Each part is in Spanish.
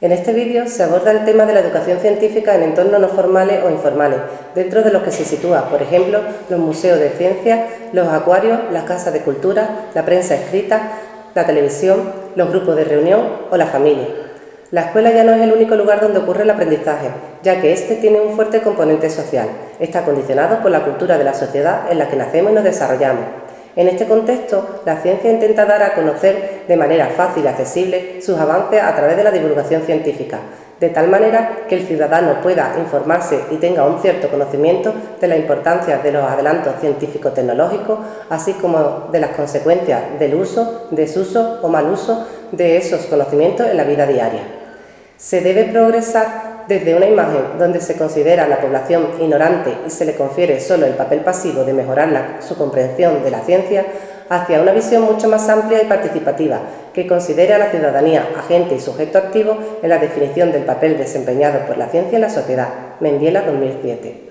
En este vídeo se aborda el tema de la educación científica en entornos no formales o informales, dentro de los que se sitúa, por ejemplo, los museos de ciencia, los acuarios, las casas de cultura, la prensa escrita, la televisión, los grupos de reunión o la familia. La escuela ya no es el único lugar donde ocurre el aprendizaje, ya que éste tiene un fuerte componente social. Está condicionado por la cultura de la sociedad en la que nacemos y nos desarrollamos. En este contexto, la ciencia intenta dar a conocer de manera fácil y accesible sus avances a través de la divulgación científica, de tal manera que el ciudadano pueda informarse y tenga un cierto conocimiento de la importancia de los adelantos científico-tecnológicos, así como de las consecuencias del uso, desuso o mal uso de esos conocimientos en la vida diaria. Se debe progresar desde una imagen donde se considera a la población ignorante y se le confiere solo el papel pasivo de mejorar su comprensión de la ciencia, hacia una visión mucho más amplia y participativa, que considere a la ciudadanía agente y sujeto activo en la definición del papel desempeñado por la ciencia en la sociedad, Mendiela 2007.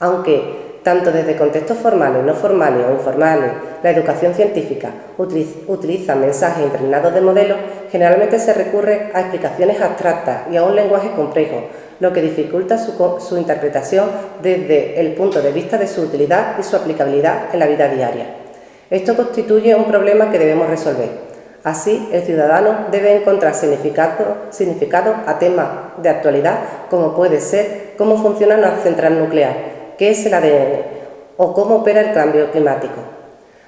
Aunque tanto desde contextos formales, no formales o informales, la educación científica utiliza mensajes impregnados de modelos, generalmente se recurre a explicaciones abstractas y a un lenguaje complejo, lo que dificulta su, su interpretación desde el punto de vista de su utilidad y su aplicabilidad en la vida diaria. Esto constituye un problema que debemos resolver. Así, el ciudadano debe encontrar significado, a temas de actualidad como puede ser cómo funciona una central nuclear, qué es el ADN o cómo opera el cambio climático.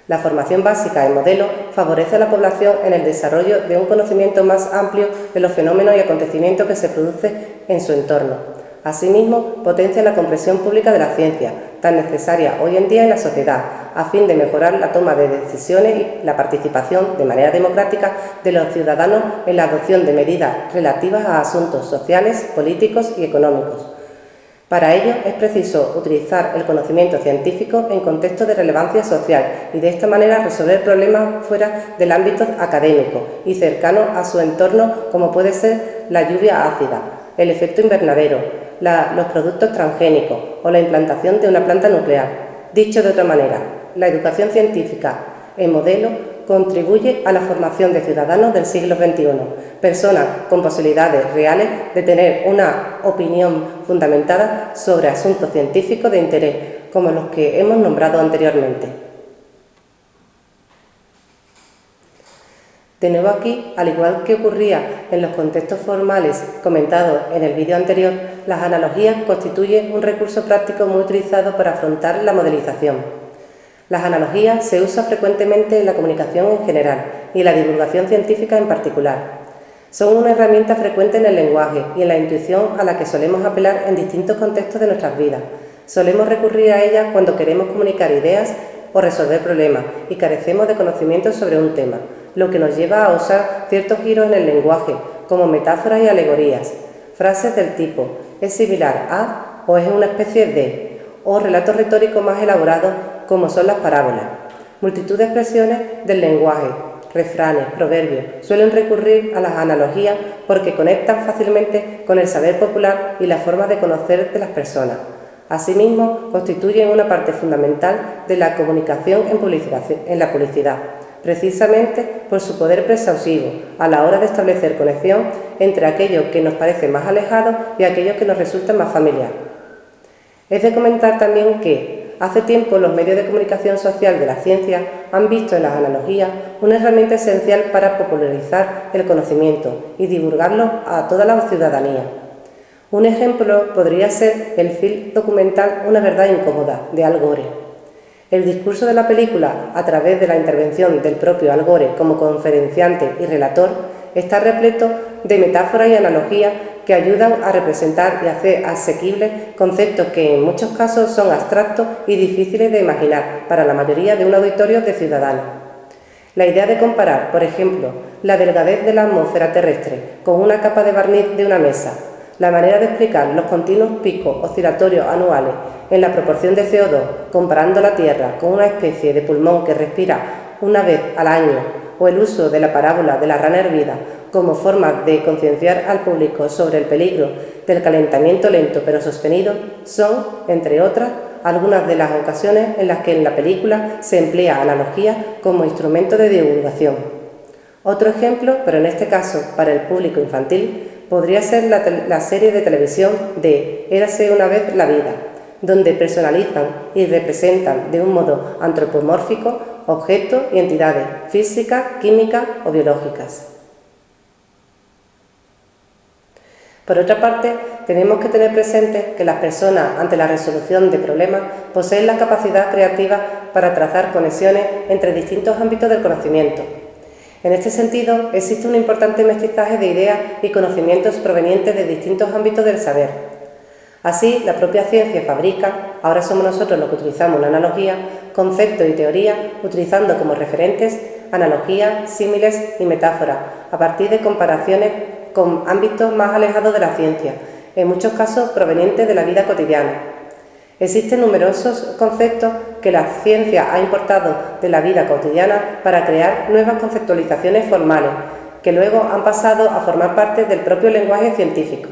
La formación básica en modelo favorece a la población en el desarrollo de un conocimiento más amplio de los fenómenos y acontecimientos que se producen en su entorno. Asimismo, potencia la comprensión pública de la ciencia, tan necesaria hoy en día en la sociedad, a fin de mejorar la toma de decisiones y la participación de manera democrática de los ciudadanos en la adopción de medidas relativas a asuntos sociales, políticos y económicos para ello es preciso utilizar el conocimiento científico en contexto de relevancia social y de esta manera resolver problemas fuera del ámbito académico y cercano a su entorno como puede ser la lluvia ácida, el efecto invernadero, los productos transgénicos o la implantación de una planta nuclear. Dicho de otra manera, la educación científica en modelo contribuye a la formación de ciudadanos del siglo XXI, personas con posibilidades reales de tener una opinión fundamentada sobre asuntos científicos de interés, como los que hemos nombrado anteriormente. De nuevo aquí, al igual que ocurría en los contextos formales comentados en el vídeo anterior, las analogías constituyen un recurso práctico muy utilizado para afrontar la modelización. Las analogías se usan frecuentemente en la comunicación en general y en la divulgación científica en particular. Son una herramienta frecuente en el lenguaje y en la intuición a la que solemos apelar en distintos contextos de nuestras vidas. Solemos recurrir a ellas cuando queremos comunicar ideas o resolver problemas y carecemos de conocimientos sobre un tema, lo que nos lleva a usar ciertos giros en el lenguaje, como metáforas y alegorías, frases del tipo «es similar a» o «es una especie de», o relatos retóricos más elaborados como son las parábolas. Multitud de expresiones del lenguaje, refranes, proverbios, suelen recurrir a las analogías porque conectan fácilmente con el saber popular y la forma de conocer de las personas. Asimismo, constituyen una parte fundamental de la comunicación en, la publicidad, precisamente por su poder persuasivo a la hora de establecer conexión entre aquello que nos parece más alejado y aquello que nos resulta más familiar. Es de comentar también que, Hace tiempo los medios de comunicación social de la ciencia han visto en las analogías una herramienta esencial para popularizar el conocimiento y divulgarlo a toda la ciudadanía. Un ejemplo podría ser el film documental Una verdad incómoda, de Al Gore. El discurso de la película, a través de la intervención del propio Al Gore como conferenciante y relator, está repleto de metáforas y analogías que ayudan a representar y hacer asequibles conceptos que en muchos casos son abstractos y difíciles de imaginar para la mayoría de un auditorio de ciudadanos. La idea de comparar, por ejemplo, la delgadez de la atmósfera terrestre con una capa de barniz de una mesa, la manera de explicar los continuos picos oscilatorios anuales en la proporción de CO2, comparando la Tierra con una especie de pulmón que respira una vez al año, o el uso de la parábola de la rana hervida como forma de concienciar al público sobre el peligro del calentamiento lento pero sostenido son, entre otras, algunas de las ocasiones en las que en la película se emplea analogía como instrumento de divulgación. Otro ejemplo, pero en este caso para el público infantil, podría ser la, la serie de televisión de Érase una vez la vida, donde personalizan y representan de un modo antropomórfico objetos y entidades físicas, químicas o biológicas. Por otra parte, tenemos que tener presente que las personas, ante la resolución de problemas, poseen la capacidad creativa para trazar conexiones entre distintos ámbitos del conocimiento. En este sentido, existe un importante mestizaje de ideas y conocimientos provenientes de distintos ámbitos del saber. Así, la propia ciencia fabrica, ahora somos nosotros los que utilizamos la analogía, conceptos y teorías utilizando como referentes analogías, símiles y metáforas, a partir de comparaciones con ámbitos más alejados de la ciencia, en muchos casos provenientes de la vida cotidiana. Existen numerosos conceptos que la ciencia ha importado de la vida cotidiana para crear nuevas conceptualizaciones formales, que luego han pasado a formar parte del propio lenguaje científico.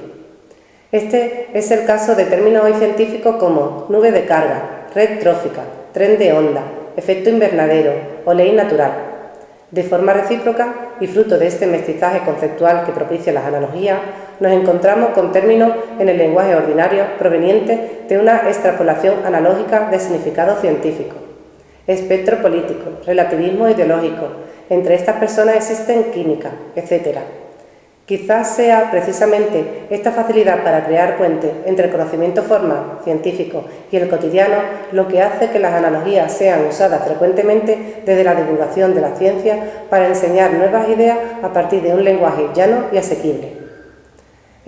Este es el caso de términos hoy científicos como nube de carga, red trófica, tren de onda, efecto invernadero o ley natural. De forma recíproca y fruto de este mestizaje conceptual que propicia las analogías, nos encontramos con términos en el lenguaje ordinario provenientes de una extrapolación analógica de significado científico. Espectro político, relativismo ideológico, entre estas personas existen química, etc. Quizás sea precisamente esta facilidad para crear puentes entre el conocimiento formal, científico y el cotidiano lo que hace que las analogías sean usadas frecuentemente desde la divulgación de la ciencia para enseñar nuevas ideas a partir de un lenguaje llano y asequible.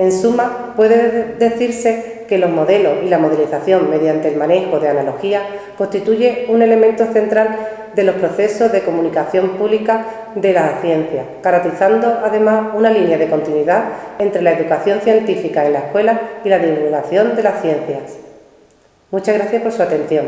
En suma, puede decirse que los modelos y la modelización mediante el manejo de analogías constituye un elemento central de los procesos de comunicación pública de la ciencia, caracterizando además una línea de continuidad entre la educación científica en la escuela y la divulgación de las ciencias. Muchas gracias por su atención.